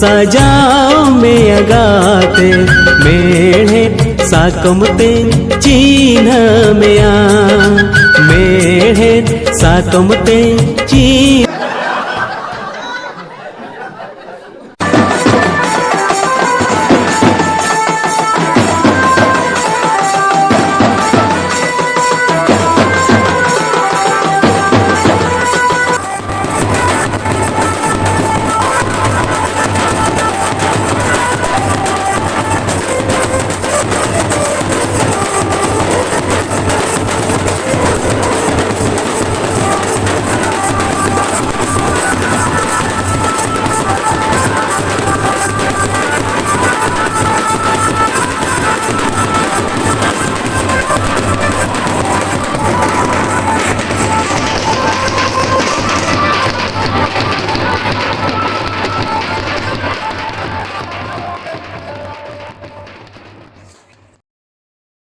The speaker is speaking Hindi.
सजाओ में अगाते मेढ़े साकमते चीन में आ। मेढ़े साकमते चीन